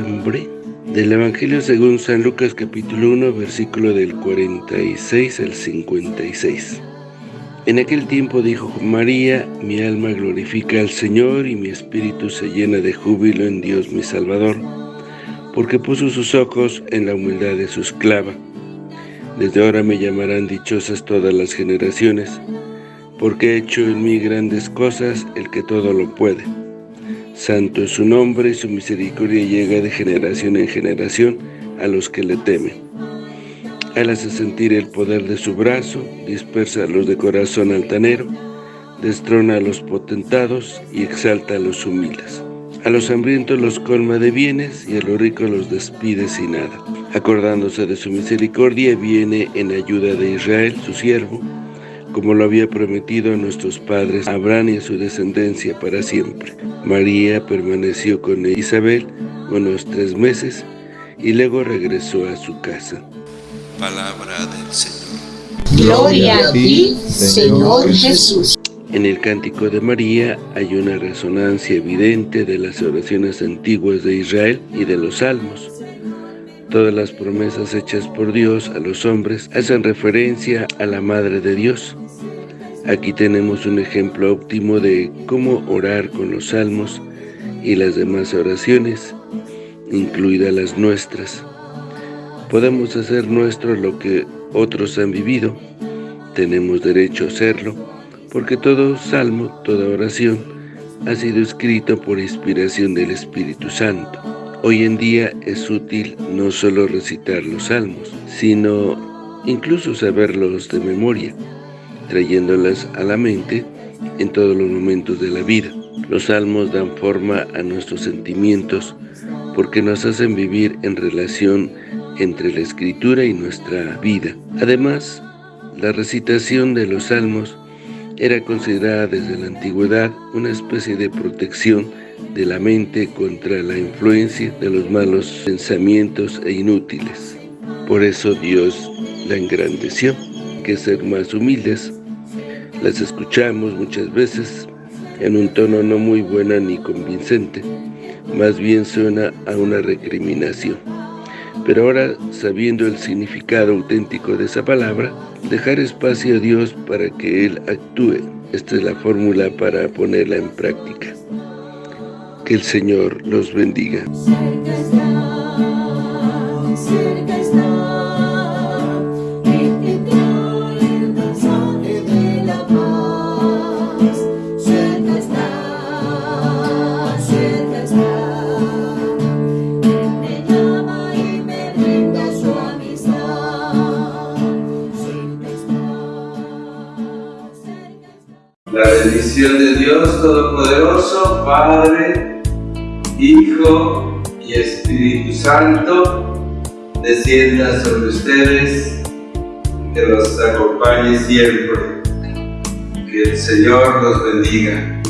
nombre? Del Evangelio según San Lucas capítulo 1 versículo del 46 al 56. En aquel tiempo dijo María, mi alma glorifica al Señor y mi espíritu se llena de júbilo en Dios mi Salvador, porque puso sus ojos en la humildad de su esclava. Desde ahora me llamarán dichosas todas las generaciones, porque ha hecho en mí grandes cosas el que todo lo puede. Santo es su nombre y su misericordia llega de generación en generación a los que le temen. Él hace sentir el poder de su brazo, dispersa a los de corazón altanero, destrona a los potentados y exalta a los humildes. A los hambrientos los colma de bienes y a los ricos los despide sin nada. Acordándose de su misericordia, viene en ayuda de Israel, su siervo, como lo había prometido a nuestros padres, Abraham y a su descendencia para siempre. María permaneció con Isabel unos tres meses y luego regresó a su casa. Palabra del Señor. Gloria a ti, Señor Jesús. En el Cántico de María hay una resonancia evidente de las oraciones antiguas de Israel y de los salmos. Todas las promesas hechas por Dios a los hombres hacen referencia a la Madre de Dios. Aquí tenemos un ejemplo óptimo de cómo orar con los salmos y las demás oraciones, incluidas las nuestras. Podemos hacer nuestro lo que otros han vivido. Tenemos derecho a hacerlo, porque todo salmo, toda oración, ha sido escrito por inspiración del Espíritu Santo. Hoy en día es útil no solo recitar los salmos, sino incluso saberlos de memoria, trayéndolas a la mente en todos los momentos de la vida. Los salmos dan forma a nuestros sentimientos porque nos hacen vivir en relación entre la escritura y nuestra vida. Además, la recitación de los salmos era considerada desde la antigüedad una especie de protección de la mente contra la influencia de los malos pensamientos e inútiles. Por eso Dios la engrandeció, que ser más humildes. Las escuchamos muchas veces en un tono no muy buena ni convincente, más bien suena a una recriminación. Pero ahora, sabiendo el significado auténtico de esa palabra, dejar espacio a Dios para que Él actúe. Esta es la fórmula para ponerla en práctica. Que el Señor los bendiga. La bendición de Dios Todopoderoso, Padre, Hijo y Espíritu Santo, descienda sobre ustedes, que los acompañe siempre. Que el Señor los bendiga.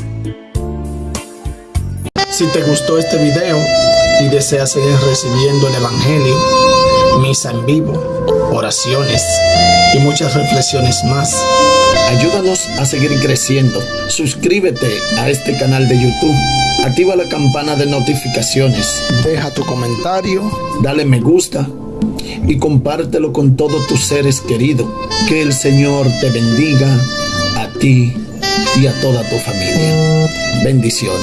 Si te gustó este video y deseas seguir recibiendo el Evangelio, misa en vivo, oraciones y muchas reflexiones más, Ayúdanos a seguir creciendo. Suscríbete a este canal de YouTube. Activa la campana de notificaciones. Deja tu comentario. Dale me gusta. Y compártelo con todos tus seres queridos. Que el Señor te bendiga a ti y a toda tu familia. Bendiciones.